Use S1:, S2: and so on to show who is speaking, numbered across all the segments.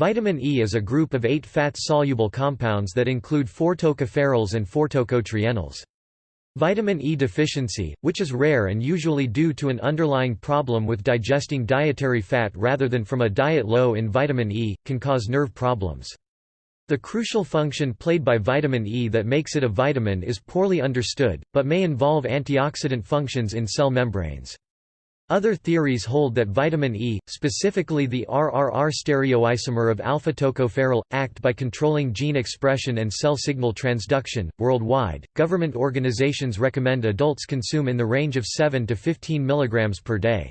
S1: Vitamin E is a group of eight fat-soluble compounds that include four tocopherols and four tocotrienols. Vitamin E deficiency, which is rare and usually due to an underlying problem with digesting dietary fat rather than from a diet low in vitamin E, can cause nerve problems. The crucial function played by vitamin E that makes it a vitamin is poorly understood, but may involve antioxidant functions in cell membranes. Other theories hold that vitamin E, specifically the RRR stereoisomer of alpha-tocopherol, act by controlling gene expression and cell signal transduction. Worldwide, government organizations recommend adults consume in the range of 7 to 15 mg per day.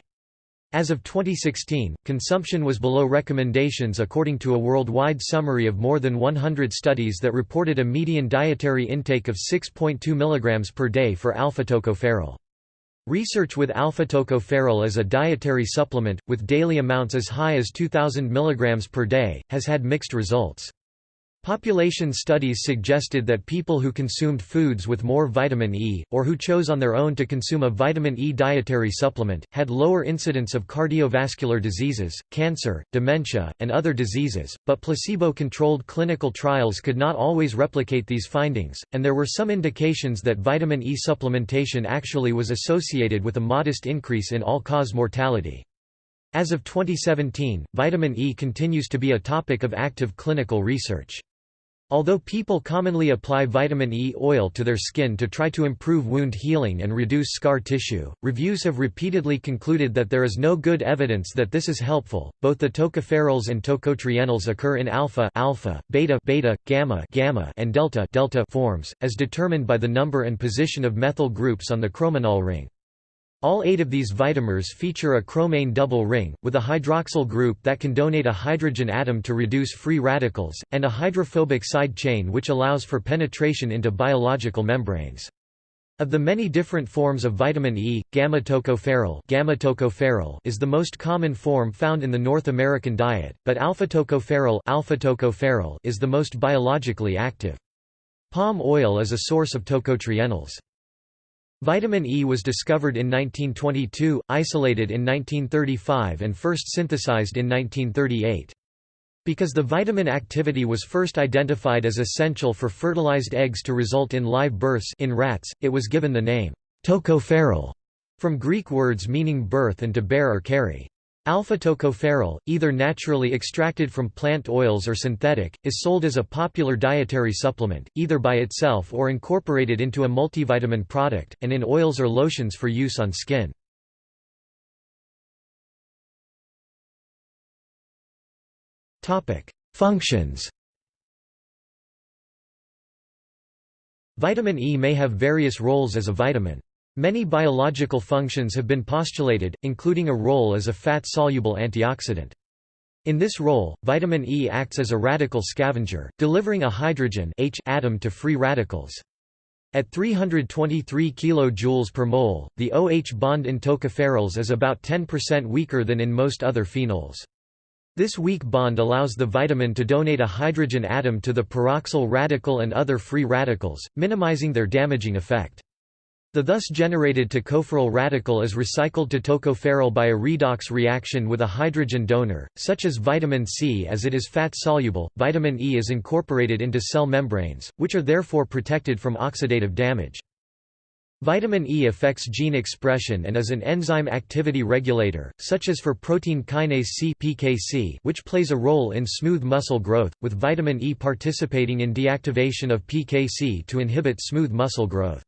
S1: As of 2016, consumption was below recommendations according to a worldwide summary of more than 100 studies that reported a median dietary intake of 6.2 mg per day for alpha-tocopherol. Research with alpha-tocopherol as a dietary supplement, with daily amounts as high as 2,000 mg per day, has had mixed results. Population studies suggested that people who consumed foods with more vitamin E, or who chose on their own to consume a vitamin E dietary supplement, had lower incidence of cardiovascular diseases, cancer, dementia, and other diseases, but placebo-controlled clinical trials could not always replicate these findings, and there were some indications that vitamin E supplementation actually was associated with a modest increase in all-cause mortality. As of 2017, vitamin E continues to be a topic of active clinical research. Although people commonly apply vitamin E oil to their skin to try to improve wound healing and reduce scar tissue, reviews have repeatedly concluded that there is no good evidence that this is helpful. Both the tocopherols and tocotrienols occur in alpha, alpha, beta, beta, gamma, gamma, and delta, delta forms, as determined by the number and position of methyl groups on the chromanol ring. All eight of these vitamers feature a chromane double ring, with a hydroxyl group that can donate a hydrogen atom to reduce free radicals, and a hydrophobic side chain which allows for penetration into biological membranes. Of the many different forms of vitamin E, gamma-tocopherol gamma -tocopherol is the most common form found in the North American diet, but alpha-tocopherol alpha -tocopherol is the most biologically active. Palm oil is a source of tocotrienols. Vitamin E was discovered in 1922, isolated in 1935 and first synthesized in 1938. Because the vitamin activity was first identified as essential for fertilized eggs to result in live births in rats, it was given the name tocopherol, from Greek words meaning birth and to bear or carry. Alpha-tocopherol, either naturally extracted from plant oils or synthetic, is sold as a popular dietary supplement, either by itself or incorporated into a multivitamin product, and in oils or lotions for use on skin. Functions Vitamin E may have various roles as a vitamin. Many biological functions have been postulated, including a role as a fat-soluble antioxidant. In this role, vitamin E acts as a radical scavenger, delivering a hydrogen H atom to free radicals. At 323 kJ per mole, the OH bond in tocopherols is about 10% weaker than in most other phenols. This weak bond allows the vitamin to donate a hydrogen atom to the peroxyl radical and other free radicals, minimizing their damaging effect. The thus generated tocopherol radical is recycled to tocopherol by a redox reaction with a hydrogen donor, such as vitamin C as it is fat-soluble. Vitamin E is incorporated into cell membranes, which are therefore protected from oxidative damage. Vitamin E affects gene expression and is an enzyme activity regulator, such as for protein kinase C (PKC), which plays a role in smooth muscle growth, with vitamin E participating in deactivation of PKC to inhibit smooth muscle growth.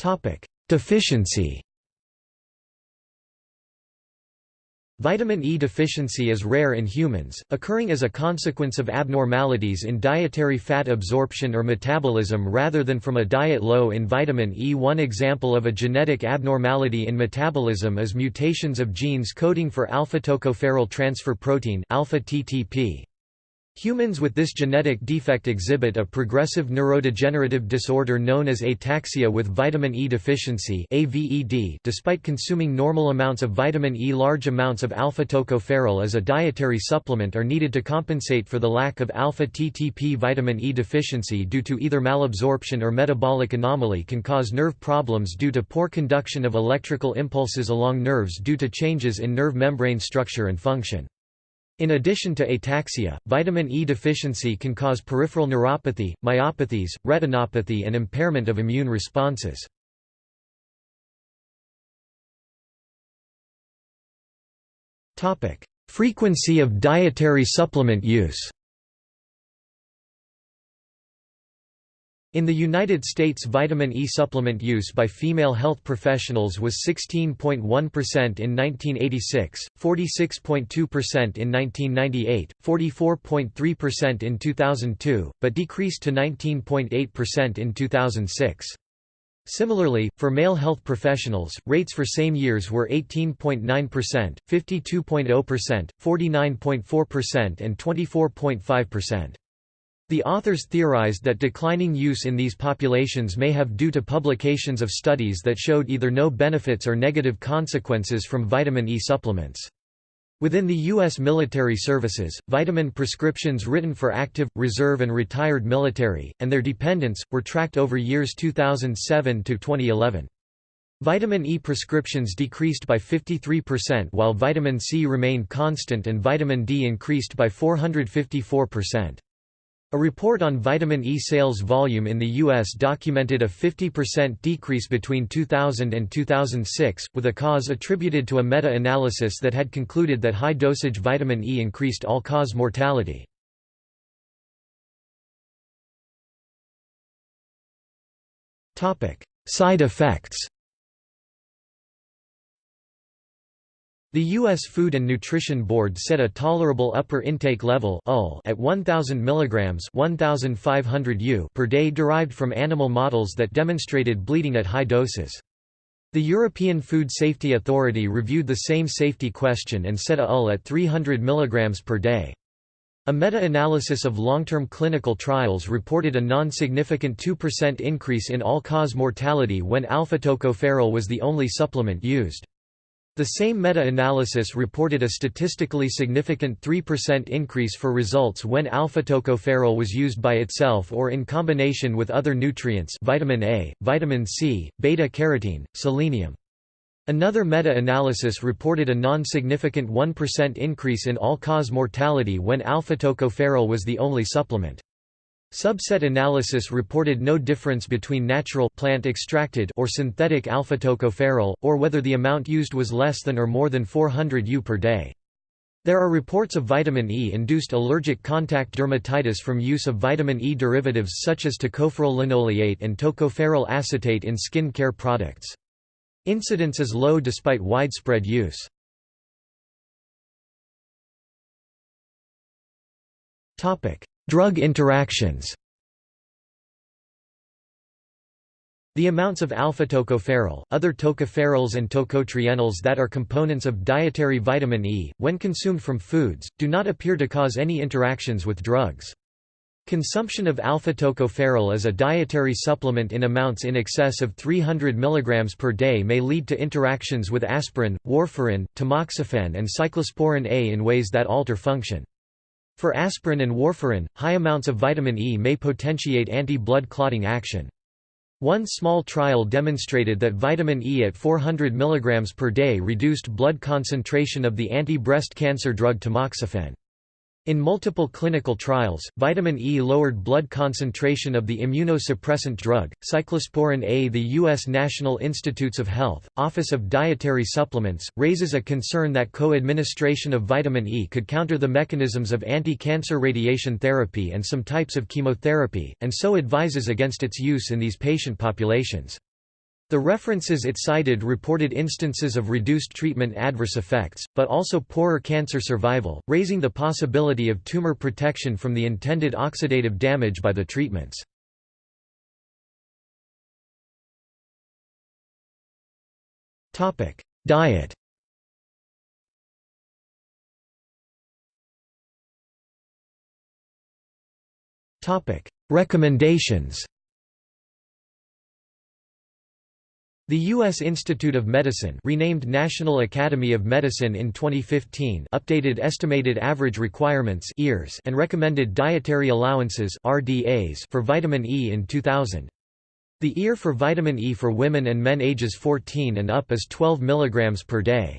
S1: Topic: Deficiency. Vitamin E deficiency is rare in humans, occurring as a consequence of abnormalities in dietary fat absorption or metabolism rather than from a diet low in vitamin E. One example of a genetic abnormality in metabolism is mutations of genes coding for alpha-tocopherol transfer protein alpha -TTP. Humans with this genetic defect exhibit a progressive neurodegenerative disorder known as ataxia with vitamin E deficiency AVED. .Despite consuming normal amounts of vitamin E large amounts of alpha-tocopherol as a dietary supplement are needed to compensate for the lack of alpha-TTP vitamin E deficiency due to either malabsorption or metabolic anomaly can cause nerve problems due to poor conduction of electrical impulses along nerves due to changes in nerve membrane structure and function. In addition to ataxia, vitamin E deficiency can cause peripheral neuropathy, myopathies, retinopathy and impairment of immune responses. Frequency of dietary supplement use In the United States vitamin E supplement use by female health professionals was 16.1% in 1986, 46.2% in 1998, 44.3% in 2002, but decreased to 19.8% in 2006. Similarly, for male health professionals, rates for same years were 18.9%, 52.0%, 49.4% and 24.5%. The authors theorized that declining use in these populations may have due to publications of studies that showed either no benefits or negative consequences from vitamin E supplements. Within the U.S. military services, vitamin prescriptions written for active, reserve and retired military, and their dependents, were tracked over years 2007 to 2011. Vitamin E prescriptions decreased by 53% while vitamin C remained constant and vitamin D increased by 454%. A report on vitamin E sales volume in the U.S. documented a 50% decrease between 2000 and 2006, with a cause attributed to a meta-analysis that had concluded that high-dosage vitamin E increased all-cause mortality. Side effects The U.S. Food and Nutrition Board set a tolerable upper intake level at 1,000 mg 1,500 U per day derived from animal models that demonstrated bleeding at high doses. The European Food Safety Authority reviewed the same safety question and set a UL at 300 mg per day. A meta-analysis of long-term clinical trials reported a non-significant 2% increase in all-cause mortality when alpha-tocopherol was the only supplement used. The same meta-analysis reported a statistically significant 3% increase for results when alpha-tocopherol was used by itself or in combination with other nutrients vitamin A, vitamin C, beta-carotene, selenium. Another meta-analysis reported a non-significant 1% increase in all-cause mortality when alpha-tocopherol was the only supplement. Subset analysis reported no difference between natural plant extracted or synthetic alpha-tocopherol, or whether the amount used was less than or more than 400 U per day. There are reports of vitamin E-induced allergic contact dermatitis from use of vitamin E derivatives such as tocopherol linoleate and tocopherol acetate in skin care products. Incidence is low despite widespread use. Drug interactions The amounts of alpha-tocopherol, other tocopherols and tocotrienols that are components of dietary vitamin E, when consumed from foods, do not appear to cause any interactions with drugs. Consumption of alpha-tocopherol as a dietary supplement in amounts in excess of 300 mg per day may lead to interactions with aspirin, warfarin, tamoxifen and cyclosporin A in ways that alter function. For aspirin and warfarin, high amounts of vitamin E may potentiate anti-blood clotting action. One small trial demonstrated that vitamin E at 400 mg per day reduced blood concentration of the anti-breast cancer drug tamoxifen. In multiple clinical trials, vitamin E lowered blood concentration of the immunosuppressant drug, cyclosporin A. The U.S. National Institutes of Health, Office of Dietary Supplements, raises a concern that co-administration of vitamin E could counter the mechanisms of anti-cancer radiation therapy and some types of chemotherapy, and so advises against its use in these patient populations. The references it cited reported instances of reduced treatment adverse effects, but also poorer cancer survival, raising the possibility of tumor protection from the intended oxidative damage by the treatments. Diet Recommendations The U.S. Institute of Medicine renamed National Academy of Medicine in 2015 updated estimated average requirements and recommended dietary allowances for vitamin E in 2000. The EAR for vitamin E for women and men ages 14 and up is 12 mg per day.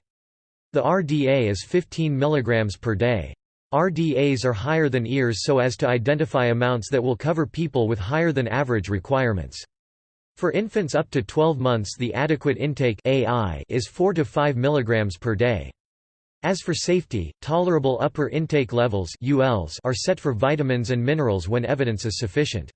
S1: The RDA is 15 mg per day. RDAs are higher than EARs so as to identify amounts that will cover people with higher than average requirements. For infants up to 12 months the adequate intake AI is 4 to 5 mg per day. As for safety, tolerable upper intake levels ULs are set for vitamins and minerals when evidence is sufficient.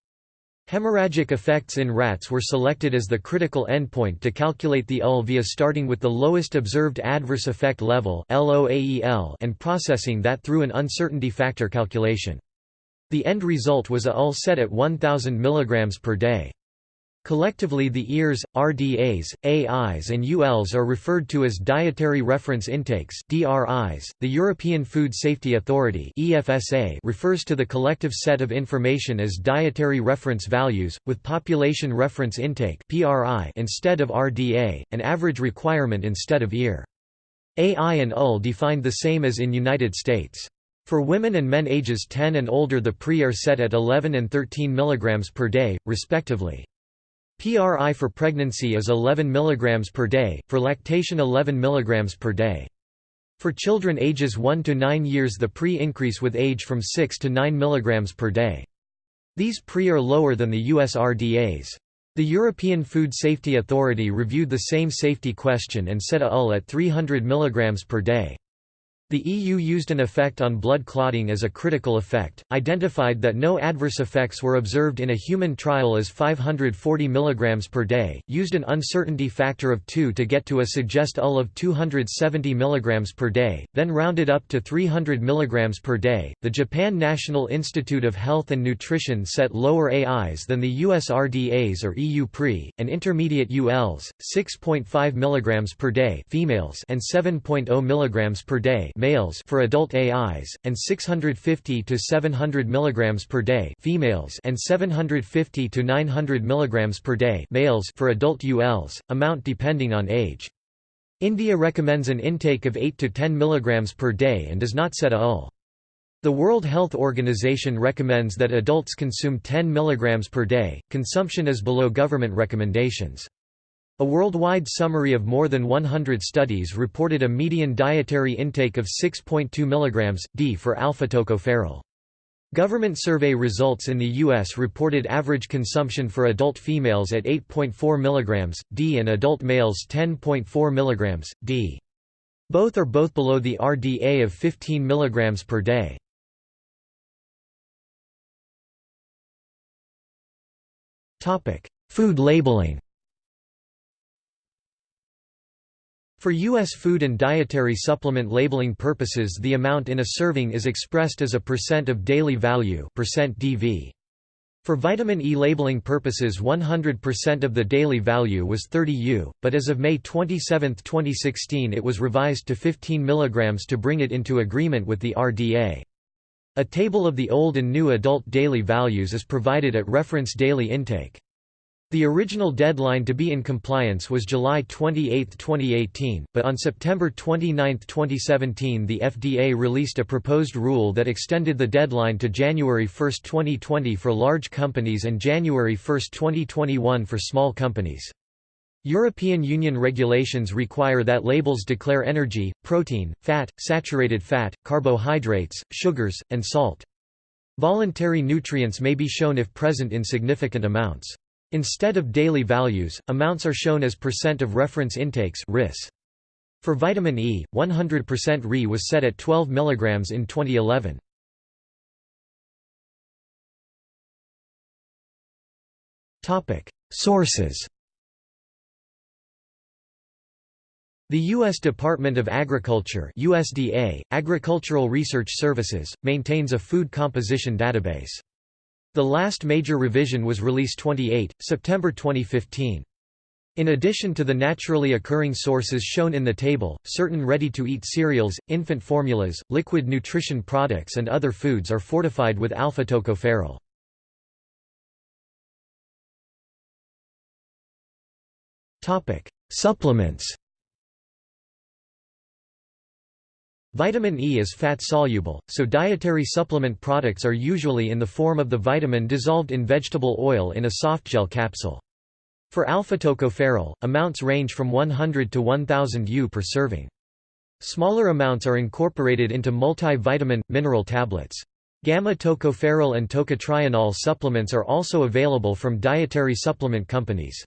S1: Hemorrhagic effects in rats were selected as the critical endpoint to calculate the UL via starting with the lowest observed adverse effect level and processing that through an uncertainty factor calculation. The end result was a UL set at 1000 mg per day. Collectively the EARs, RDAs, AIs and ULs are referred to as Dietary Reference Intakes DRIs. .The European Food Safety Authority EFSA refers to the collective set of information as Dietary Reference Values, with Population Reference Intake PRI instead of RDA, an average requirement instead of EAR. AI and UL defined the same as in United States. For women and men ages 10 and older the PRI are set at 11 and 13 mg per day, respectively. PRI for pregnancy is 11 mg per day, for lactation 11 mg per day. For children ages 1 to 9 years the PRI increase with age from 6 to 9 mg per day. These PRI are lower than the US RDAs. The European Food Safety Authority reviewed the same safety question and set a UL at 300 mg per day. The EU used an effect on blood clotting as a critical effect, identified that no adverse effects were observed in a human trial as 540 mg per day, used an uncertainty factor of 2 to get to a suggest UL of 270 mg per day, then rounded up to 300 mg per day. The Japan National Institute of Health and Nutrition set lower AIs than the US RDAs or EU PRE, and intermediate ULs, 6.5 mg per day females and 7.0 mg per day males for adult AIs, and 650 to 700 mg per day females and 750 to 900 mg per day males for adult ULs, amount depending on age. India recommends an intake of 8 to 10 mg per day and does not set a UL. The World Health Organization recommends that adults consume 10 mg per day, consumption is below government recommendations. A worldwide summary of more than 100 studies reported a median dietary intake of 6.2 mg, d for alpha-tocopherol. Government survey results in the U.S. reported average consumption for adult females at 8.4 mg, d and adult males 10.4 mg, d. Both are both below the RDA of 15 mg per day. Food labeling For U.S. food and dietary supplement labeling purposes the amount in a serving is expressed as a percent of daily value percent DV. For vitamin E labeling purposes 100% of the daily value was 30 U, but as of May 27, 2016 it was revised to 15 mg to bring it into agreement with the RDA. A table of the old and new adult daily values is provided at reference daily intake. The original deadline to be in compliance was July 28, 2018, but on September 29, 2017 the FDA released a proposed rule that extended the deadline to January 1, 2020 for large companies and January 1, 2021 for small companies. European Union regulations require that labels declare energy, protein, fat, saturated fat, carbohydrates, sugars, and salt. Voluntary nutrients may be shown if present in significant amounts. Instead of daily values, amounts are shown as percent of reference intakes RIS. For vitamin E, 100% Ri was set at 12 mg in 2011. Sources The U.S. Department of Agriculture USDA, Agricultural Research Services, maintains a food composition database. The last major revision was Release 28, September 2015. In addition to the naturally occurring sources shown in the table, certain ready-to-eat cereals, infant formulas, liquid nutrition products and other foods are fortified with alpha-tocopherol. Supplements Vitamin E is fat-soluble, so dietary supplement products are usually in the form of the vitamin dissolved in vegetable oil in a softgel capsule. For alpha-tocopherol, amounts range from 100 to 1000 U per serving. Smaller amounts are incorporated into multi-vitamin, mineral tablets. Gamma-tocopherol and tocotrienol supplements are also available from dietary supplement companies.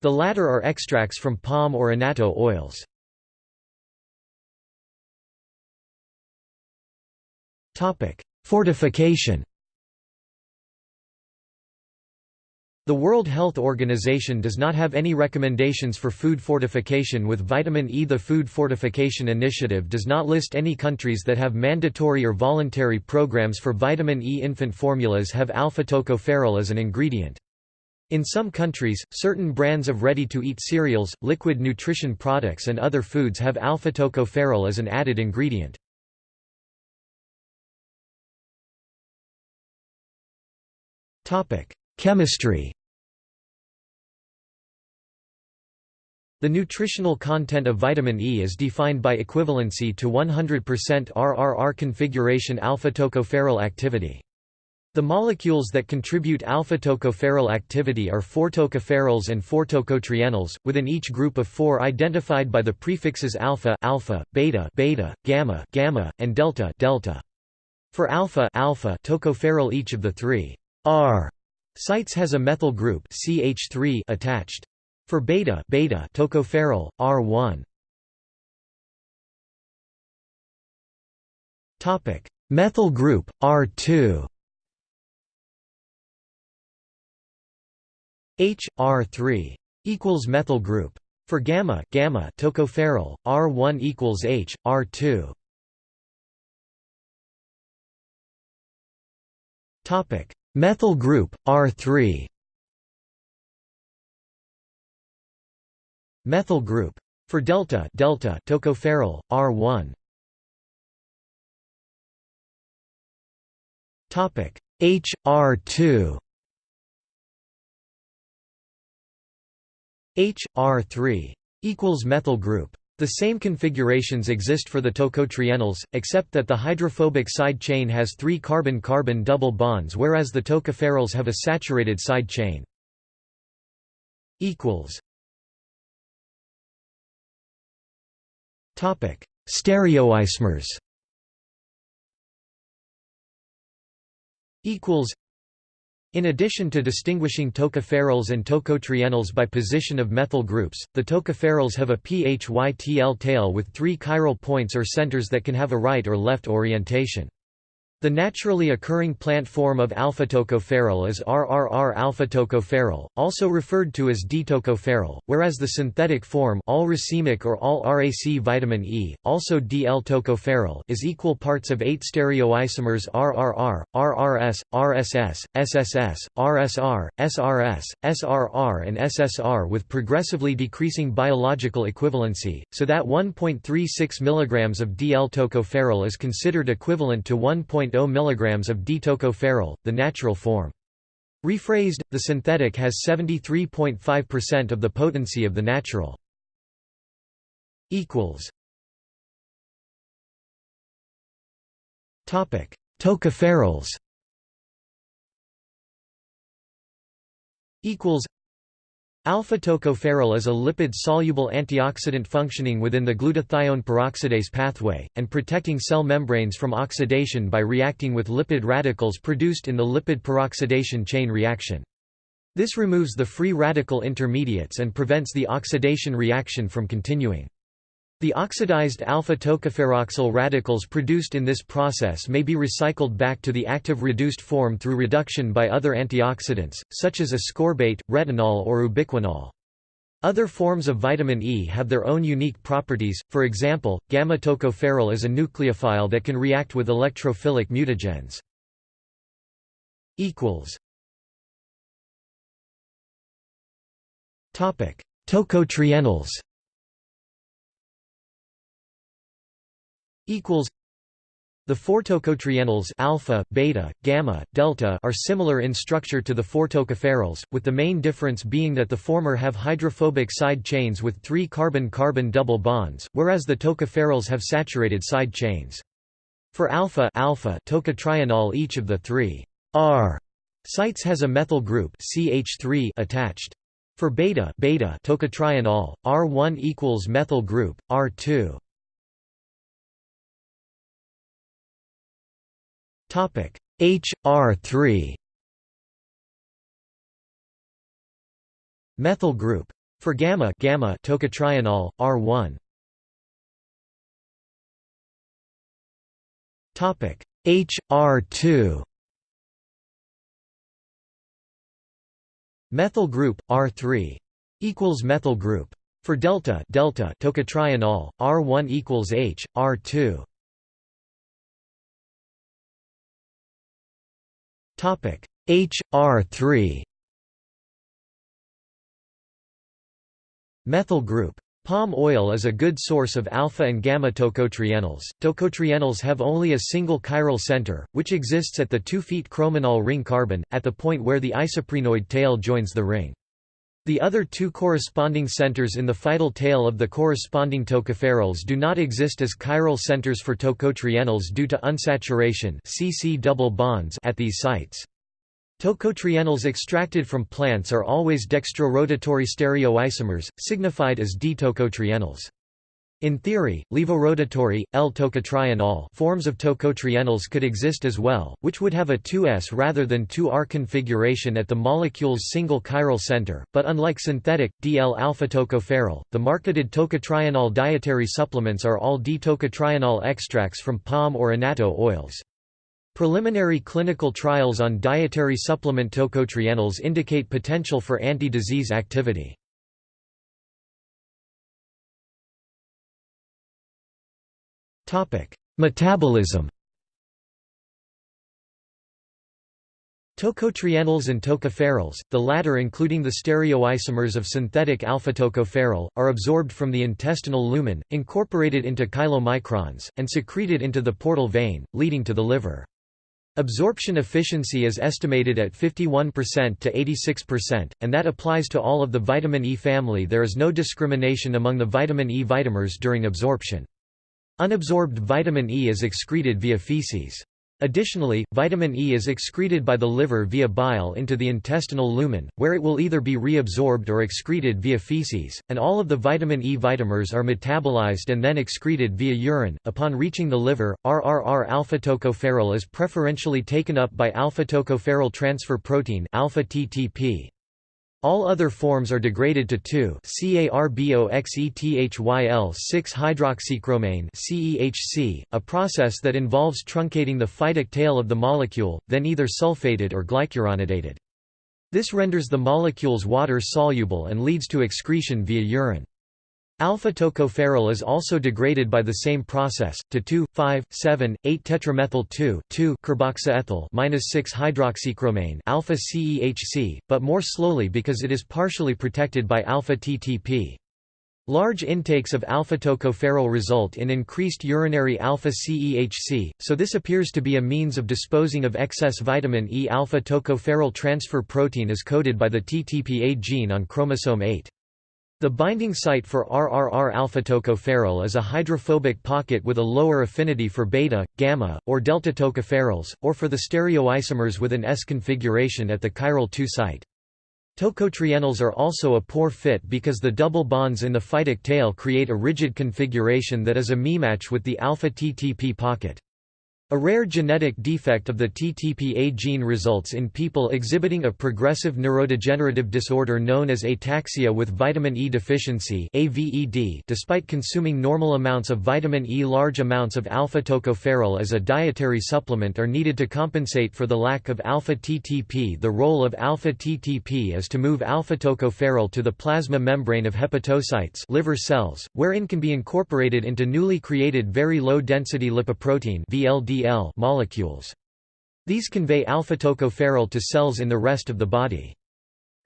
S1: The latter are extracts from palm or annatto oils. Fortification The World Health Organization does not have any recommendations for food fortification with vitamin E. The Food Fortification Initiative does not list any countries that have mandatory or voluntary programs for vitamin E. Infant formulas have alpha-tocopherol as an ingredient. In some countries, certain brands of ready-to-eat cereals, liquid nutrition products and other foods have alpha-tocopherol as an added ingredient. Chemistry The nutritional content of vitamin E is defined by equivalency to 100% RRR configuration alpha-tocopherol activity. The molecules that contribute alpha-tocopherol activity are 4-tocopherols and 4-tocotrienols, within each group of four identified by the prefixes alpha, alpha, beta, beta, gamma, gamma, and delta, delta. For alpha, alpha tocopherol each of the three R sites has a methyl group CH3 attached. For beta, beta tocopherol R1. Topic: Methyl group R2. H R3 equals methyl group. For gamma, gamma tocopherol R1 equals H R2. Topic: Methyl group, R3 Methyl group. For delta, delta tocopherol, R1. Topic H R2 H R3 equals methyl group. The same configurations exist for the tocotrienols, except that the hydrophobic side chain has three carbon-carbon double bonds whereas the tocopherols have a saturated side chain. Stereoisomers in addition to distinguishing tocopherols and tocotrienols by position of methyl groups, the tocopherols have a phytyl tail with three chiral points or centers that can have a right or left orientation. The naturally occurring plant form of alpha-tocopherol is RRR alpha-tocopherol, also referred to as D-tocopherol, whereas the synthetic form all racemic or all RAC vitamin E, also DL-tocopherol is equal parts of eight stereoisomers RRR, RRS, RSS, SSS, RSR, SRS, SRR and SSR with progressively decreasing biological equivalency, so that 1.36 mg of DL-tocopherol is considered equivalent to 1. 0.0 mg of D-tocopherol, the natural form. Rephrased, the synthetic has 73.5% of the potency of the natural. Tocopherols Alpha-tocopherol is a lipid-soluble antioxidant functioning within the glutathione peroxidase pathway, and protecting cell membranes from oxidation by reacting with lipid radicals produced in the lipid peroxidation chain reaction. This removes the free radical intermediates and prevents the oxidation reaction from continuing. The oxidized alpha-tocopheroxyl radicals produced in this process may be recycled back to the active reduced form through reduction by other antioxidants, such as ascorbate, retinol or ubiquinol. Other forms of vitamin E have their own unique properties, for example, gamma-tocopherol is a nucleophile that can react with electrophilic mutagens. Tocotrienols The four tocotrienols alpha, beta, gamma, delta are similar in structure to the four tocopherols, with the main difference being that the former have hydrophobic side chains with three carbon-carbon double bonds, whereas the tocopherols have saturated side chains. For alpha, alpha tocotrienol each of the three R sites has a methyl group CH3 attached. For beta, beta tocotrienol, R1 equals methyl group, R2 Topic HR3 Methyl group. For gamma, gamma tocotrienol, R1. Topic HR2 Methyl group R3 equals methyl group. For delta, delta tocotrienol, R1 equals H, R2. Topic HR3 Methyl group Palm oil is a good source of alpha and gamma tocotrienols. Tocotrienols have only a single chiral center, which exists at the 2 feet chromanol ring carbon, at the point where the isoprenoid tail joins the ring. The other two corresponding centers in the phytyl tail of the corresponding tocopherols do not exist as chiral centers for tocotrienols due to unsaturation CC double bonds at these sites. Tocotrienols extracted from plants are always dextrorotatory stereoisomers, signified as D-tocotrienols. In theory, levorotatory, L-tocotrienol forms of tocotrienols could exist as well, which would have a 2s rather than 2r configuration at the molecule's single chiral center, but unlike synthetic, DL-alpha-tocopherol, the marketed tocotrienol dietary supplements are all D-tocotrienol extracts from palm or annatto oils. Preliminary clinical trials on dietary supplement tocotrienols indicate potential for anti-disease activity. Metabolism Tocotrienols and tocopherols, the latter including the stereoisomers of synthetic alpha-tocopherol, are absorbed from the intestinal lumen, incorporated into chylomicrons, and secreted into the portal vein, leading to the liver. Absorption efficiency is estimated at 51% to 86%, and that applies to all of the vitamin E family there is no discrimination among the vitamin E vitamers during absorption. Unabsorbed vitamin E is excreted via feces. Additionally, vitamin E is excreted by the liver via bile into the intestinal lumen, where it will either be reabsorbed or excreted via feces, and all of the vitamin E vitamers are metabolized and then excreted via urine. Upon reaching the liver, RRR alpha tocopherol is preferentially taken up by alpha tocopherol transfer protein alpha TTP. All other forms are degraded to 2-carboxyethyl-6-hydroxychromane CEHC, a process that involves truncating the phytyl tail of the molecule, then either sulfated or glucuronidated. This renders the molecules water-soluble and leads to excretion via urine. Alpha-tocopherol is also degraded by the same process, to 2,5,7,8-tetramethyl-2,2-carboxyethyl-6-hydroxychromane alpha-CEHC, but more slowly because it is partially protected by alpha-TTP. Large intakes of alpha-tocopherol result in increased urinary alpha-CEHC, so this appears to be a means of disposing of excess vitamin E. Alpha-tocopherol transfer protein is coded by the TTPA gene on chromosome 8. The binding site for RRR alpha-tocopherol is a hydrophobic pocket with a lower affinity for beta, gamma, or delta tocopherols, or for the stereoisomers with an S configuration at the chiral 2 site. Tocotrienols are also a poor fit because the double bonds in the phytyl tail create a rigid configuration that is a mismatch with the alpha-TTP pocket. A rare genetic defect of the TTPA gene results in people exhibiting a progressive neurodegenerative disorder known as ataxia with vitamin E deficiency AVED despite consuming normal amounts of vitamin E. Large amounts of alpha-tocopherol as a dietary supplement are needed to compensate for the lack of alpha-TTP The role of alpha-TTP is to move alpha-tocopherol to the plasma membrane of hepatocytes liver cells, wherein can be incorporated into newly created very low-density lipoprotein VLD molecules. These convey alpha-tocopherol to cells in the rest of the body.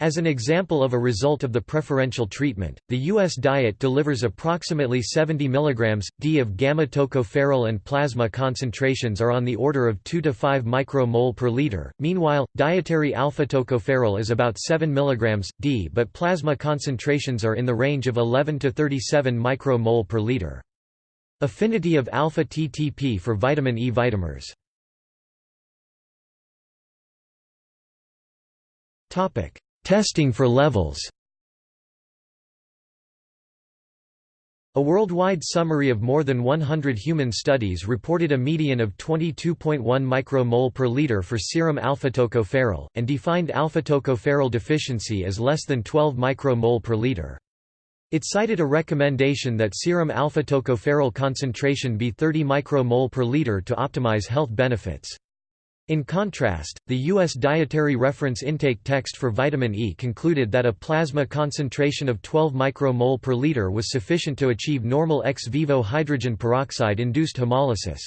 S1: As an example of a result of the preferential treatment, the U.S. diet delivers approximately 70 mg, d of gamma-tocopherol and plasma concentrations are on the order of 2 to 5 micromole per liter, meanwhile, dietary alpha-tocopherol is about 7 mg, d but plasma concentrations are in the range of 11 to 37 micromole per liter. Affinity of alpha-TTP for vitamin E vitamers Topic: Testing for levels A worldwide summary of more than 100 human studies reported a median of 22.1 micromole per liter for serum alpha-tocopherol, and defined alpha-tocopherol deficiency as less than 12 micromole per liter. It cited a recommendation that serum alpha-tocopherol concentration be 30 micromole per liter to optimize health benefits. In contrast, the U.S. Dietary Reference Intake Text for vitamin E concluded that a plasma concentration of 12 micromole per liter was sufficient to achieve normal ex vivo hydrogen peroxide-induced hemolysis.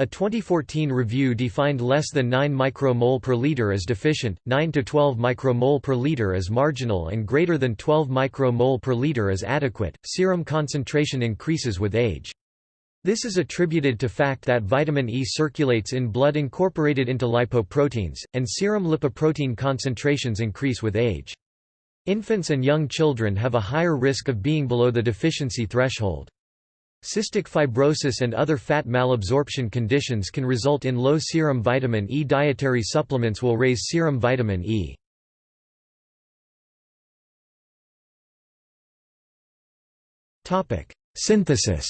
S1: A 2014 review defined less than 9 micromole per liter as deficient, 9 to 12 micromole per liter as marginal and greater than 12 micromole per liter as adequate. Serum concentration increases with age. This is attributed to fact that vitamin E circulates in blood incorporated into lipoproteins, and serum lipoprotein concentrations increase with age. Infants and young children have a higher risk of being below the deficiency threshold. Cystic fibrosis and other fat malabsorption conditions can result in low serum vitamin E. Dietary supplements will raise serum vitamin E. Synthesis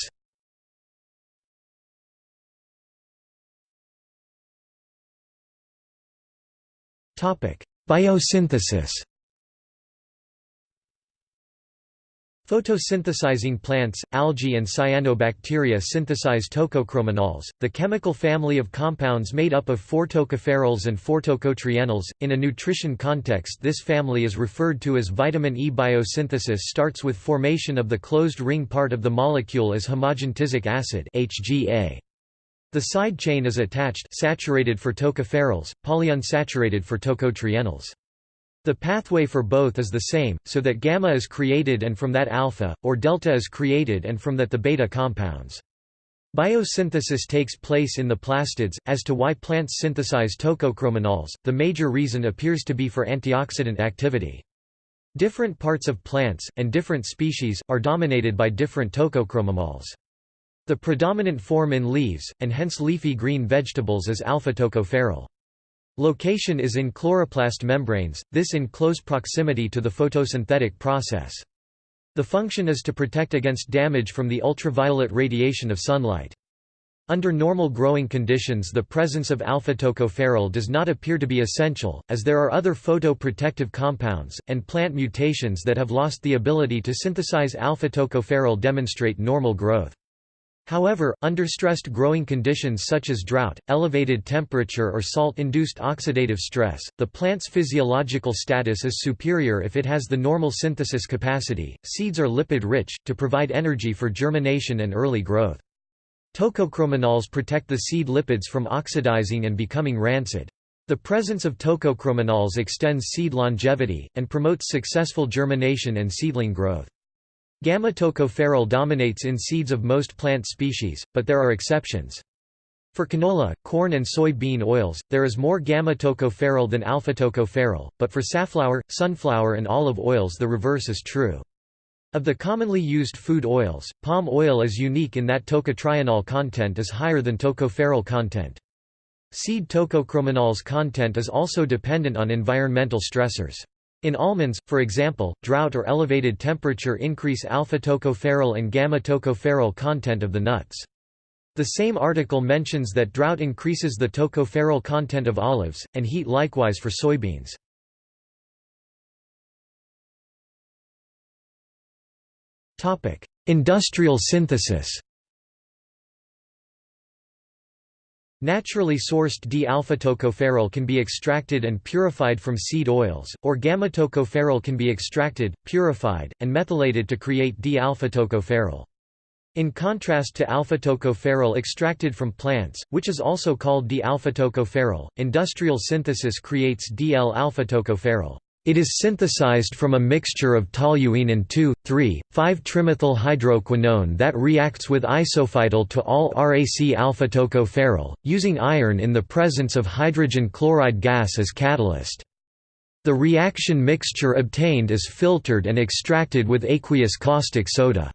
S1: Biosynthesis Photosynthesizing plants, algae and cyanobacteria synthesize tocochromanols, the chemical family of compounds made up of 4-tocopherols and 4-tocotrienols. In a nutrition context this family is referred to as vitamin E. Biosynthesis starts with formation of the closed ring part of the molecule as homogentisic acid HGA. The side chain is attached saturated for tocopherols, polyunsaturated for tocotrienols. The pathway for both is the same, so that gamma is created and from that alpha, or delta is created and from that the beta compounds. Biosynthesis takes place in the plastids. As to why plants synthesize tocochromanols, the major reason appears to be for antioxidant activity. Different parts of plants, and different species, are dominated by different tocochromanols. The predominant form in leaves, and hence leafy green vegetables is alpha-tocopherol. Location is in chloroplast membranes, this in close proximity to the photosynthetic process. The function is to protect against damage from the ultraviolet radiation of sunlight. Under normal growing conditions the presence of alpha-tocopherol does not appear to be essential, as there are other photoprotective compounds, and plant mutations that have lost the ability to synthesize alpha-tocopherol demonstrate normal growth. However, under stressed growing conditions such as drought, elevated temperature or salt-induced oxidative stress, the plant's physiological status is superior if it has the normal synthesis capacity. Seeds are lipid-rich, to provide energy for germination and early growth. Tocochromanols protect the seed lipids from oxidizing and becoming rancid. The presence of tocochromanols extends seed longevity, and promotes successful germination and seedling growth. Gamma-tocopherol dominates in seeds of most plant species, but there are exceptions. For canola, corn and soybean oils, there is more gamma-tocopherol than alpha-tocopherol, but for safflower, sunflower and olive oils the reverse is true. Of the commonly used food oils, palm oil is unique in that tocotrienol content is higher than tocopherol content. Seed tocochromanols content is also dependent on environmental stressors. In almonds, for example, drought or elevated temperature increase alpha-tocopherol and gamma-tocopherol content of the nuts. The same article mentions that drought increases the tocopherol content of olives, and heat likewise for soybeans. Industrial synthesis Naturally sourced D-alpha-tocopherol can be extracted and purified from seed oils, or gamma-tocopherol can be extracted, purified, and methylated to create D-alpha-tocopherol. In contrast to alpha-tocopherol extracted from plants, which is also called D-alpha-tocopherol, industrial synthesis creates DL-alpha-tocopherol. It is synthesized from a mixture of toluene and 2,3,5-trimethyl-hydroquinone that reacts with isophytol to all RAC alpha-tocopherol, using iron in the presence of hydrogen chloride gas as catalyst. The reaction mixture obtained is filtered and extracted with aqueous caustic soda.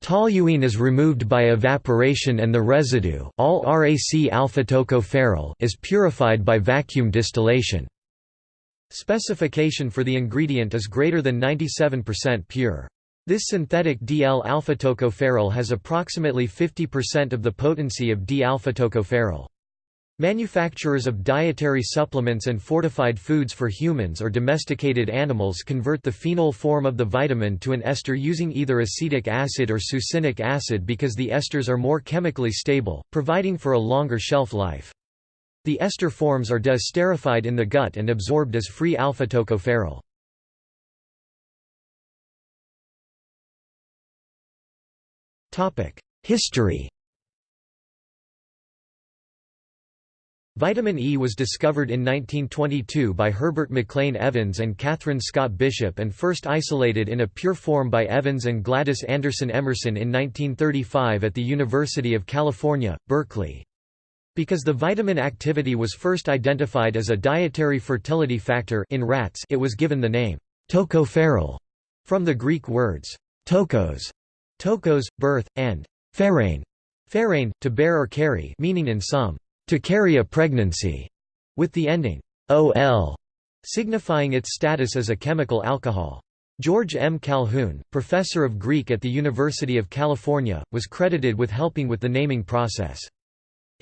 S1: Toluene is removed by evaporation and the residue all RAC alpha-tocopherol is purified by vacuum distillation. Specification for the ingredient is greater than 97% pure. This synthetic D-L-alpha tocopherol has approximately 50% of the potency of D-alpha-tocopherol. Manufacturers of dietary supplements and fortified foods for humans or domesticated animals convert the phenol form of the vitamin to an ester using either acetic acid or succinic acid because the esters are more chemically stable, providing for a longer shelf life. The ester forms are deesterified in the gut and absorbed as free alpha-tocopherol. History Vitamin E was discovered in 1922 by Herbert McLean Evans and Katharine Scott Bishop and first isolated in a pure form by Evans and Gladys Anderson Emerson in 1935 at the University of California, Berkeley. Because the vitamin activity was first identified as a dietary fertility factor in rats it was given the name tocopherol from the Greek words tokos, tokos, birth, and pherein, pherein, to bear or carry meaning in some, to carry a pregnancy, with the ending ol, signifying its status as a chemical alcohol. George M. Calhoun, professor of Greek at the University of California, was credited with helping with the naming process.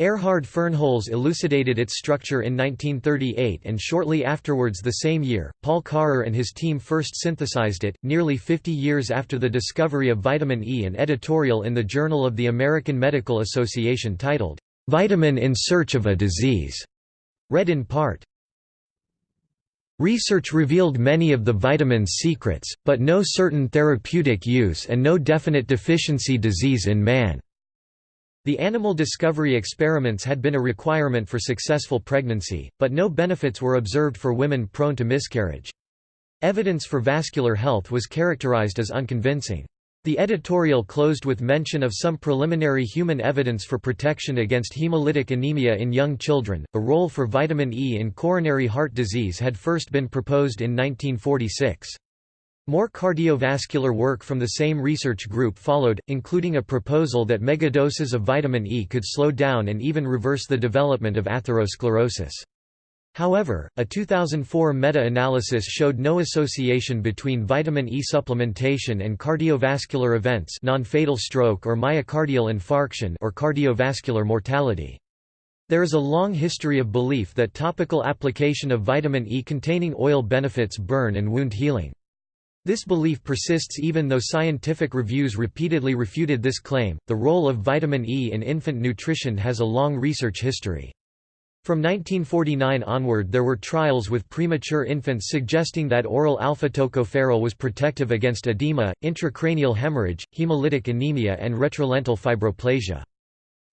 S1: Erhard Fernholz elucidated its structure in 1938 and shortly afterwards the same year, Paul Karrer and his team first synthesized it. Nearly 50 years after the discovery of vitamin E, an editorial in the Journal of the American Medical Association titled, Vitamin in Search of a Disease, read in part, Research revealed many of the vitamin's secrets, but no certain therapeutic use and no definite deficiency disease in man. The animal discovery experiments had been a requirement for successful pregnancy, but no benefits were observed for women prone to miscarriage. Evidence for vascular health was characterized as unconvincing. The editorial closed with mention of some preliminary human evidence for protection against hemolytic anemia in young children. A role for vitamin E in coronary heart disease had first been proposed in 1946. More cardiovascular work from the same research group followed, including a proposal that megadoses of vitamin E could slow down and even reverse the development of atherosclerosis. However, a 2004 meta-analysis showed no association between vitamin E supplementation and cardiovascular events non-fatal stroke or myocardial infarction or cardiovascular mortality. There is a long history of belief that topical application of vitamin E containing oil benefits burn and wound healing. This belief persists even though scientific reviews repeatedly refuted this claim. The role of vitamin E in infant nutrition has a long research history. From 1949 onward there were trials with premature infants suggesting that oral alpha-tocopherol was protective against edema, intracranial hemorrhage, hemolytic anemia and retrolental fibroplasia.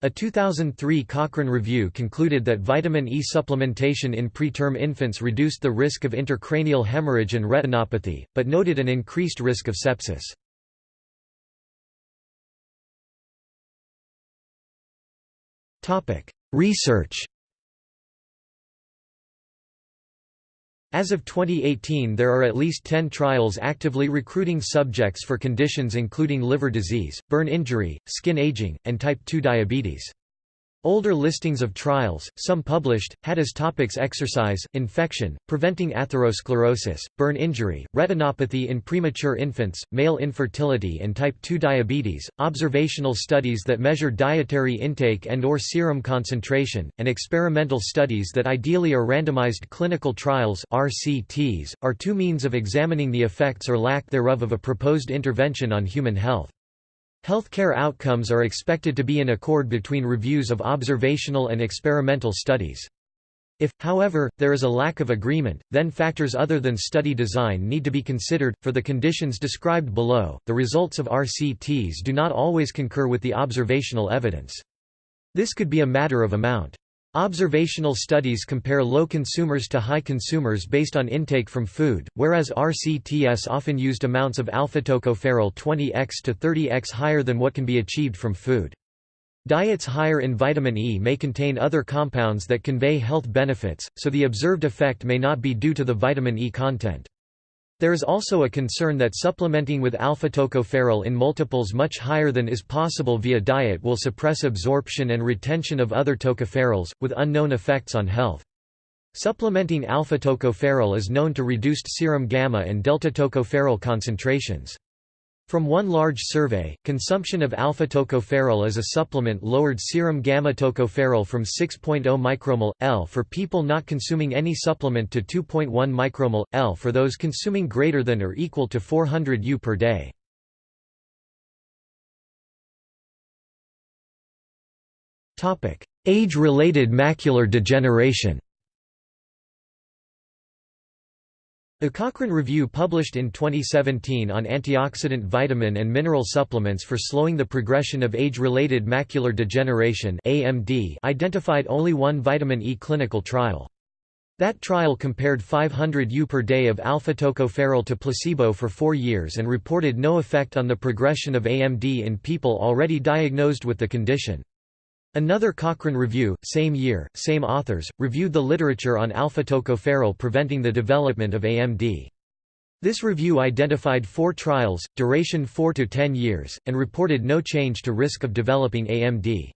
S1: A 2003 Cochrane review concluded that vitamin E supplementation in preterm infants reduced the risk of intracranial hemorrhage and retinopathy, but noted an increased risk of sepsis. Research As of 2018 there are at least 10 trials actively recruiting subjects for conditions including liver disease, burn injury, skin aging, and type 2 diabetes. Older listings of trials, some published, had as topics exercise, infection, preventing atherosclerosis, burn injury, retinopathy in premature infants, male infertility and type 2 diabetes, observational studies that measure dietary intake and or serum concentration, and experimental studies that ideally are randomized clinical trials RCTs, are two means of examining the effects or lack thereof of a proposed intervention on human health. Healthcare outcomes are expected to be in accord between reviews of observational and experimental studies. If, however, there is a lack of agreement, then factors other than study design need to be considered. For the conditions described below, the results of RCTs do not always concur with the observational evidence. This could be a matter of amount. Observational studies compare low consumers to high consumers based on intake from food, whereas RCTS often used amounts of alpha-tocopherol 20x to 30x higher than what can be achieved from food. Diets higher in vitamin E may contain other compounds that convey health benefits, so the observed effect may not be due to the vitamin E content. There is also a concern that supplementing with alpha-tocopherol in multiples much higher than is possible via diet will suppress absorption and retention of other tocopherols, with unknown effects on health. Supplementing alpha-tocopherol is known to reduce serum gamma and delta tocopherol concentrations. From one large survey, consumption of alpha-tocopherol as a supplement lowered serum gamma-tocopherol from 6.0 micromol, L for people not consuming any supplement to 2.1 micromol, L for those consuming greater than or equal to 400 U per day. Age-related macular degeneration A Cochrane review published in 2017 on antioxidant vitamin and mineral supplements for slowing the progression of age-related macular degeneration AMD identified only one vitamin E clinical trial. That trial compared 500 U per day of alpha-tocopherol to placebo for four years and reported no effect on the progression of AMD in people already diagnosed with the condition. Another Cochrane review, same year, same authors, reviewed the literature on alpha-tocopherol preventing the development of AMD. This review identified four trials, duration 4 to 10 years, and reported no change to risk of developing AMD.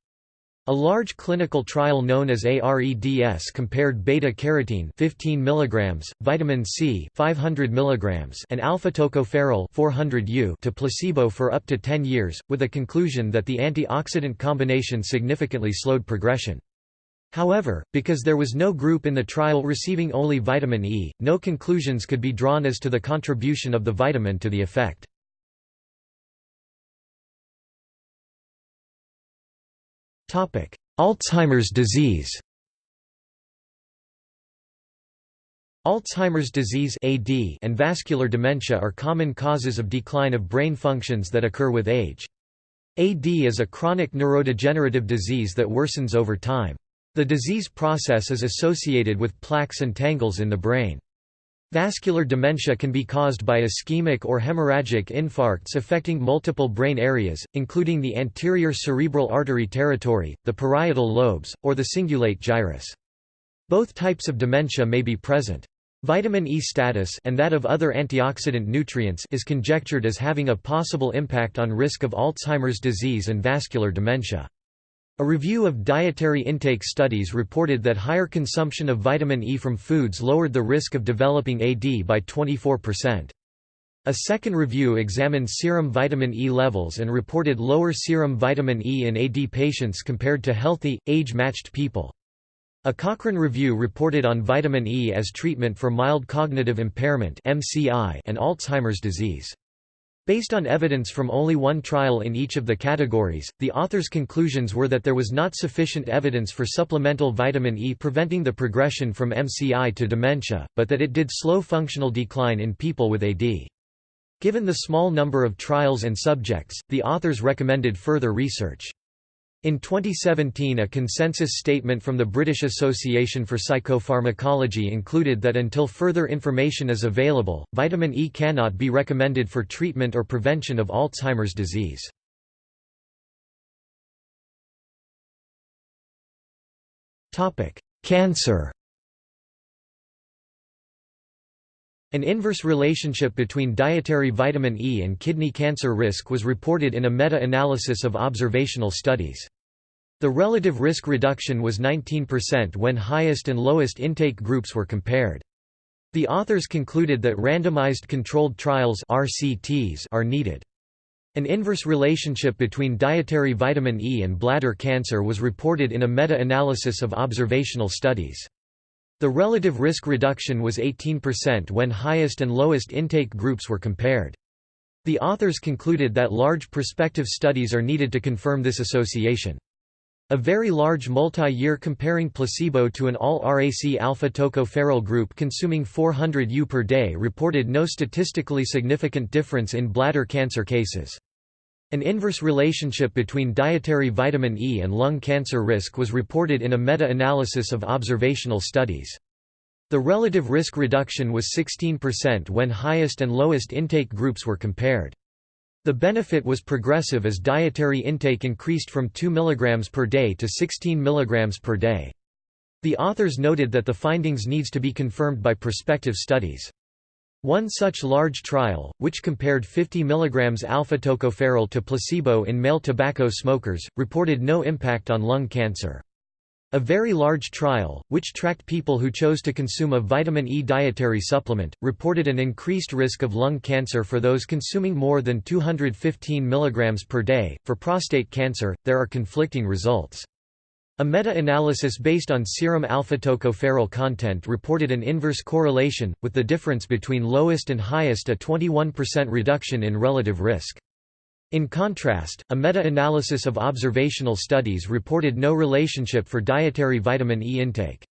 S1: A large clinical trial known as AREDS compared beta-carotene 15 mg, vitamin C 500 mg, and alpha-tocopherol 400 U to placebo for up to 10 years, with a conclusion that the antioxidant combination significantly slowed progression. However, because there was no group in the trial receiving only vitamin E, no conclusions could be drawn as to the contribution of the vitamin to the effect. Alzheimer's disease Alzheimer's disease AD and vascular dementia are common causes of decline of brain functions that occur with age. AD is a chronic neurodegenerative disease that worsens over time. The disease process is associated with plaques and tangles in the brain. Vascular dementia can be caused by ischemic or hemorrhagic infarcts affecting multiple brain areas, including the anterior cerebral artery territory, the parietal lobes, or the cingulate gyrus. Both types of dementia may be present. Vitamin E status and that of other antioxidant nutrients is conjectured as having a possible impact on risk of Alzheimer's disease and vascular dementia. A review of dietary intake studies reported that higher consumption of vitamin E from foods lowered the risk of developing AD by 24%. A second review examined serum vitamin E levels and reported lower serum vitamin E in AD patients compared to healthy, age-matched people. A Cochrane review reported on vitamin E as treatment for mild cognitive impairment and Alzheimer's disease. Based on evidence from only one trial in each of the categories, the authors' conclusions were that there was not sufficient evidence for supplemental vitamin E preventing the progression from MCI to dementia, but that it did slow functional decline in people with AD. Given the small number of trials and subjects, the authors recommended further research. In 2017 a consensus statement from the British Association for Psychopharmacology included that until further information is available, vitamin E cannot be recommended for treatment or prevention of Alzheimer's disease. Cancer An inverse relationship between dietary vitamin E and kidney cancer risk was reported in a meta-analysis of observational studies. The relative risk reduction was 19% when highest and lowest intake groups were compared. The authors concluded that randomized controlled trials RCTs are needed. An inverse relationship between dietary vitamin E and bladder cancer was reported in a meta-analysis of observational studies. The relative risk reduction was 18% when highest and lowest intake groups were compared. The authors concluded that large prospective studies are needed to confirm this association. A very large multi-year comparing placebo to an all-RAC alpha-tocopherol group consuming 400 U per day reported no statistically significant difference in bladder cancer cases. An inverse relationship between dietary vitamin E and lung cancer risk was reported in a meta-analysis of observational studies. The relative risk reduction was 16% when highest and lowest intake groups were compared. The benefit was progressive as dietary intake increased from 2 mg per day to 16 mg per day. The authors noted that the findings needs to be confirmed by prospective studies. One such large trial, which compared 50 mg alpha-tocopherol to placebo in male tobacco smokers, reported no impact on lung cancer. A very large trial, which tracked people who chose to consume a vitamin E dietary supplement, reported an increased risk of lung cancer for those consuming more than 215 mg per day. For prostate cancer, there are conflicting results. A meta-analysis based on serum alpha-tocopherol content reported an inverse correlation, with the difference between lowest and highest a 21% reduction in relative risk. In contrast, a meta-analysis of observational studies reported no relationship for dietary vitamin E intake.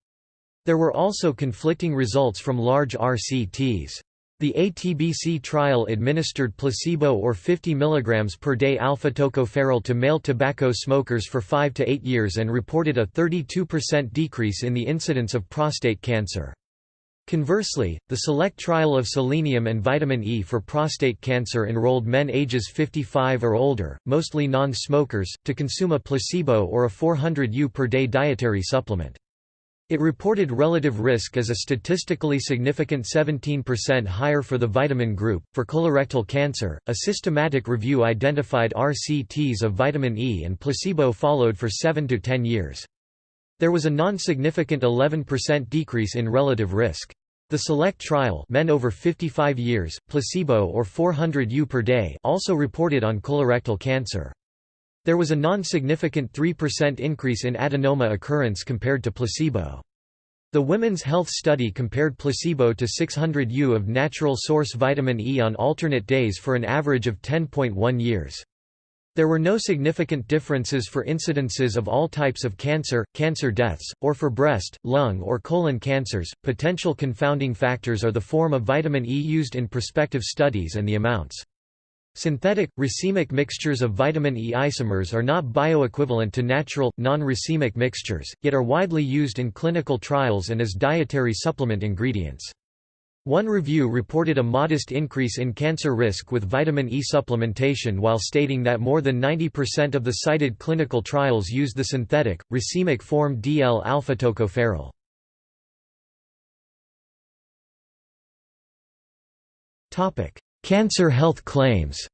S1: There were also conflicting results from large RCTs. The ATBC trial administered placebo or 50 mg per day alpha-tocopherol to male tobacco smokers for 5 to 8 years and reported a 32% decrease in the incidence of prostate cancer. Conversely, the SELECT trial of selenium and vitamin E for prostate cancer enrolled men ages 55 or older, mostly non-smokers, to consume a placebo or a 400 U per day dietary supplement. It reported relative risk as a statistically significant 17% higher for the vitamin group. For colorectal cancer, a systematic review identified RCTs of vitamin E and placebo followed for 7 to 10 years. There was a non-significant 11% decrease in relative risk. The SELECT trial men over 55 years, placebo or 400 U per day also reported on colorectal cancer. There was a non-significant 3% increase in adenoma occurrence compared to placebo. The Women's Health Study compared placebo to 600 U of natural source vitamin E on alternate days for an average of 10.1 years. There were no significant differences for incidences of all types of cancer, cancer deaths, or for breast, lung, or colon cancers. Potential confounding factors are the form of vitamin E used in prospective studies and the amounts. Synthetic, racemic mixtures of vitamin E isomers are not bioequivalent to natural, non-racemic mixtures, yet are widely used in clinical trials and as dietary supplement ingredients. One review reported a modest increase in cancer risk with vitamin E supplementation while stating that more than 90% of the cited clinical trials used the synthetic, racemic form DL-alpha-tocopherol. Cancer health claims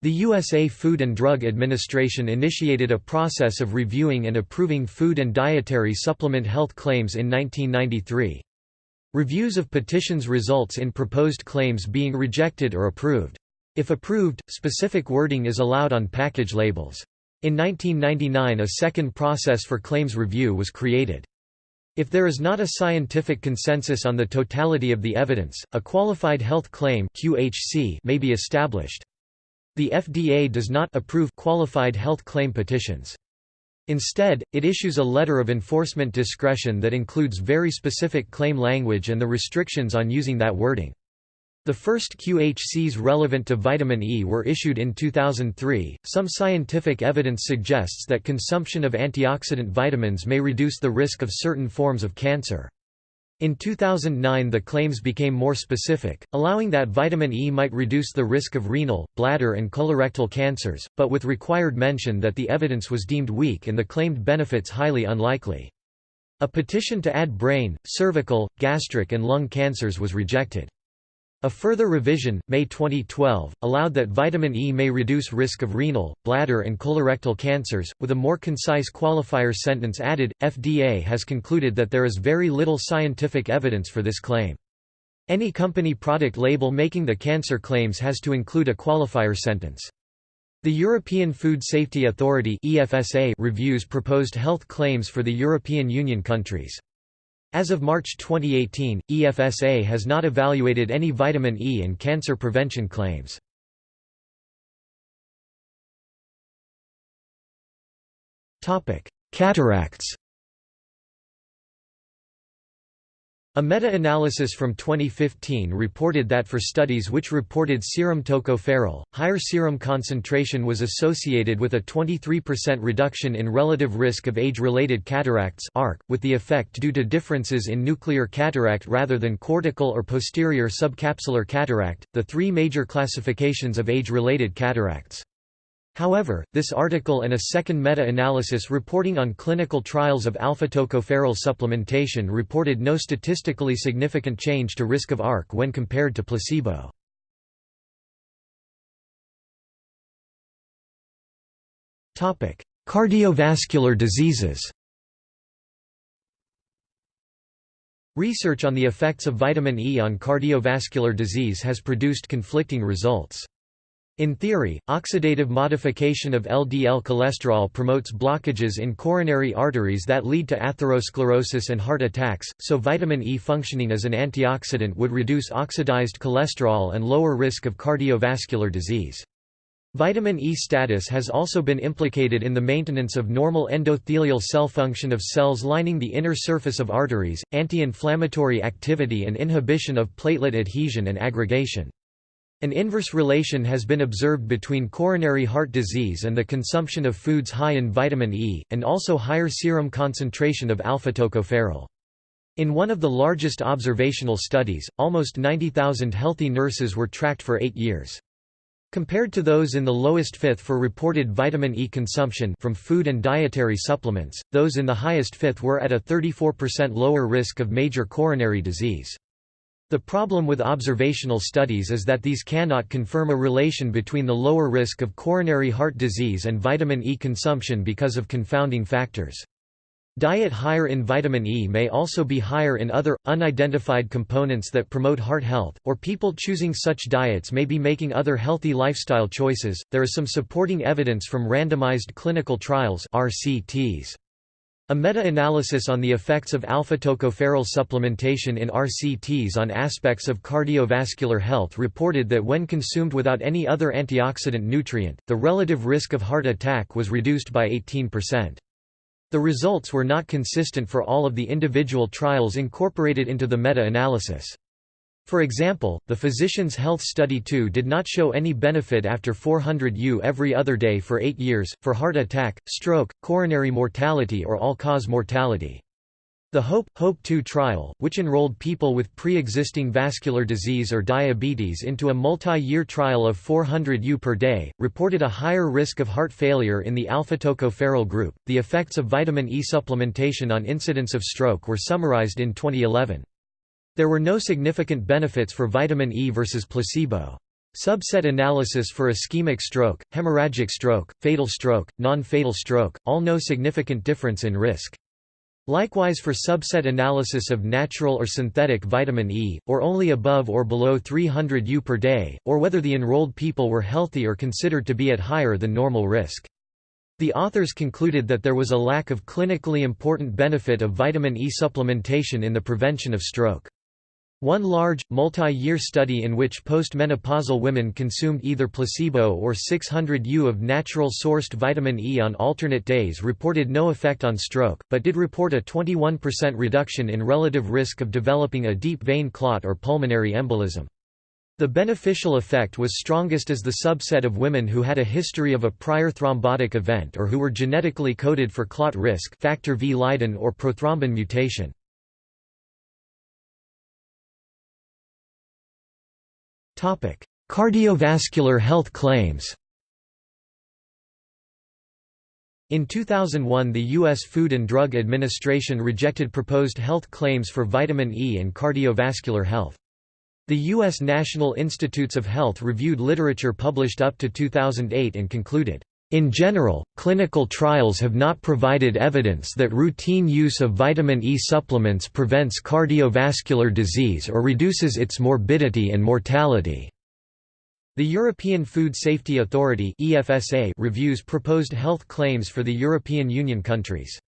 S1: The USA Food and Drug Administration initiated a process of reviewing and approving food and dietary supplement health claims in 1993. Reviews of petitions results in proposed claims being rejected or approved. If approved, specific wording is allowed on package labels. In 1999 a second process for claims review was created. If there is not a scientific consensus on the totality of the evidence, a qualified health claim (QHC) may be established. The FDA does not approve qualified health claim petitions. Instead, it issues a letter of enforcement discretion that includes very specific claim language and the restrictions on using that wording. The first QHCs relevant to vitamin E were issued in 2003. Some scientific evidence suggests that consumption of antioxidant vitamins may reduce the risk of certain forms of cancer. In 2009 the claims became more specific, allowing that vitamin E might reduce the risk of renal, bladder and colorectal cancers, but with required mention that the evidence was deemed weak and the claimed benefits highly unlikely. A petition to add brain, cervical, gastric and lung cancers was rejected. A further revision, May 2012, allowed that vitamin E may reduce risk of renal, bladder and colorectal cancers, with a more concise qualifier sentence added. FDA has concluded that there is very little scientific evidence for this claim. Any company product label making the cancer claims has to include a qualifier sentence. The European Food Safety Authority reviews proposed health claims for the European Union countries. As of March 2018, EFSA has not evaluated any vitamin E and cancer prevention claims. Cataracts A meta-analysis from 2015 reported that for studies which reported serum tocopherol, higher serum concentration was associated with a 23% reduction in relative risk of age-related cataracts ARC, with the effect due to differences in nuclear cataract rather than cortical or posterior subcapsular cataract, the three major classifications of age-related cataracts. However, this article and a second meta-analysis reporting on clinical trials of alpha-tocopherol supplementation reported no statistically significant change to risk of ARC when compared to placebo. Cardiovascular diseases Research on the effects of vitamin E on cardiovascular disease has produced conflicting results. In theory, oxidative modification of LDL cholesterol promotes blockages in coronary arteries that lead to atherosclerosis and heart attacks, so vitamin E functioning as an antioxidant would reduce oxidized cholesterol and lower risk of cardiovascular disease. Vitamin E status has also been implicated in the maintenance of normal endothelial cell function of cells lining the inner surface of arteries, anti-inflammatory activity and inhibition of platelet adhesion and aggregation. An inverse relation has been observed between coronary heart disease and the consumption of foods high in vitamin E, and also higher serum concentration of alpha-tocopherol. In one of the largest observational studies, almost 90,000 healthy nurses were tracked for eight years. Compared to those in the lowest fifth for reported vitamin E consumption from food and dietary supplements, those in the highest fifth were at a 34% lower risk of major coronary disease. The problem with observational studies is that these cannot confirm a relation between the lower risk of coronary heart disease and vitamin E consumption because of confounding factors. Diet higher in vitamin E may also be higher in other, unidentified components that promote heart health, or people choosing such diets may be making other healthy lifestyle choices. There is some supporting evidence from randomized clinical trials RCTs. A meta-analysis on the effects of alpha-tocopherol supplementation in RCTs on aspects of cardiovascular health reported that when consumed without any other antioxidant nutrient, the relative risk of heart attack was reduced by 18%. The results were not consistent for all of the individual trials incorporated into the meta-analysis. For example, the Physician's Health Study 2 did not show any benefit after 400 U every other day for eight years, for heart attack, stroke, coronary mortality or all-cause mortality. The HOPE, HOPE 2 trial, which enrolled people with pre-existing vascular disease or diabetes into a multi-year trial of 400 U per day, reported a higher risk of heart failure in the alpha-tocopherol group. The effects of vitamin E supplementation on incidence of stroke were summarized in 2011. There were no significant benefits for vitamin E versus placebo. Subset analysis for ischemic stroke, hemorrhagic stroke, fatal stroke, non-fatal stroke, all no significant difference in risk. Likewise for subset analysis of natural or synthetic vitamin E, or only above or below 300 U per day, or whether the enrolled people were healthy or considered to be at higher than normal risk. The authors concluded that there was a lack of clinically important benefit of vitamin E supplementation in the prevention of stroke. One large, multi-year study in which postmenopausal women consumed either placebo or 600 U of natural-sourced vitamin E on alternate days reported no effect on stroke, but did report a 21% reduction in relative risk of developing a deep vein clot or pulmonary embolism. The beneficial effect was strongest as the subset of women who had a history of a prior thrombotic event or who were genetically coded for clot risk factor V Leiden or prothrombin mutation. Cardiovascular health claims In 2001 the U.S. Food and Drug Administration rejected proposed health claims for vitamin E and cardiovascular health. The U.S. National Institutes of Health reviewed literature published up to 2008 and concluded, in general, clinical trials have not provided evidence that routine use of vitamin E supplements prevents cardiovascular disease or reduces its morbidity and mortality. The European Food Safety Authority reviews proposed health claims for the European Union countries.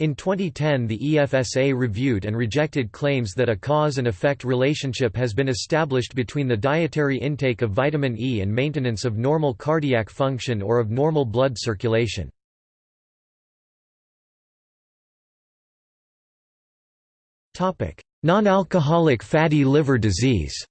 S1: In 2010 the EFSA reviewed and rejected claims that a cause and effect relationship has been established between the dietary intake of vitamin E and maintenance of normal cardiac function or of normal blood circulation. Non-alcoholic fatty liver disease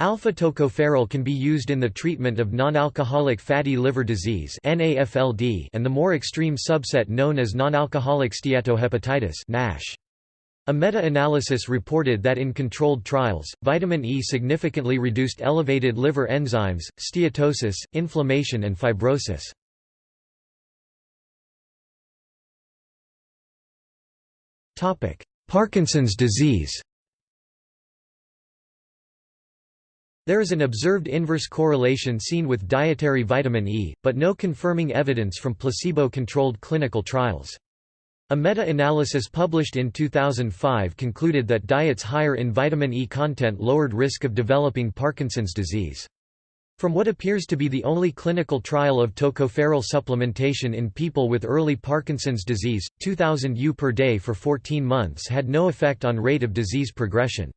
S1: Alpha-tocopherol can be used in the treatment of non-alcoholic fatty liver disease (NAFLD) and the more extreme subset known as non-alcoholic steatohepatitis NASH. A meta-analysis reported that in controlled trials, vitamin E significantly reduced elevated liver enzymes, steatosis, inflammation and fibrosis. Parkinson's disease There is an observed inverse correlation seen with dietary vitamin E, but no confirming evidence from placebo-controlled clinical trials. A meta-analysis published in 2005 concluded that diets higher in vitamin E content lowered risk of developing Parkinson's disease. From what appears to be the only clinical trial of tocopherol supplementation in people with early Parkinson's disease, 2000 U per day for 14 months had no effect on rate of disease progression.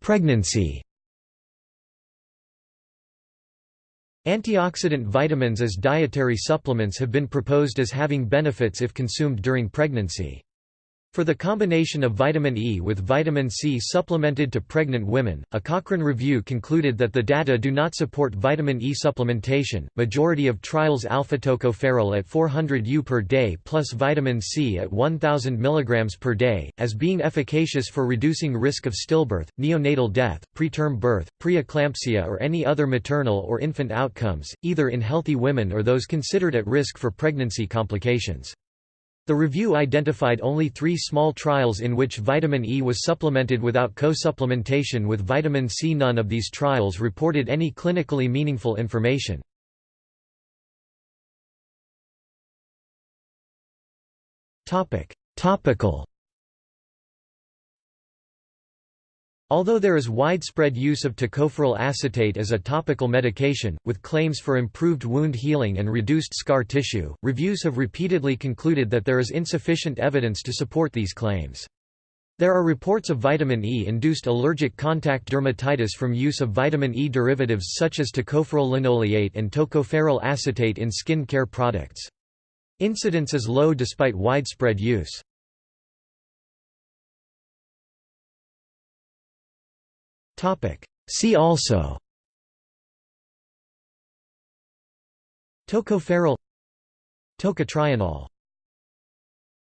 S1: Pregnancy Antioxidant vitamins as dietary supplements have been proposed as having benefits if consumed during pregnancy. For the combination of vitamin E with vitamin C supplemented to pregnant women, a Cochrane review concluded that the data do not support vitamin E supplementation. Majority of trials alpha tocopherol at 400 U per day plus vitamin C at 1000 mg per day as being efficacious for reducing risk of stillbirth, neonatal death, preterm birth, preeclampsia or any other maternal or infant outcomes, either in healthy women or those considered at risk for pregnancy complications. The review identified only three small trials in which vitamin E was supplemented without co-supplementation with vitamin C. None of these trials reported any clinically meaningful information. Topical Although there is widespread use of tocopherol acetate as a topical medication, with claims for improved wound healing and reduced scar tissue, reviews have repeatedly concluded that there is insufficient evidence to support these claims. There are reports of vitamin E-induced allergic contact dermatitis from use of vitamin E derivatives such as tocopherol linoleate and tocopherol acetate in skin care products. Incidence is low despite widespread use. See also. Tocopherol Tocotrienol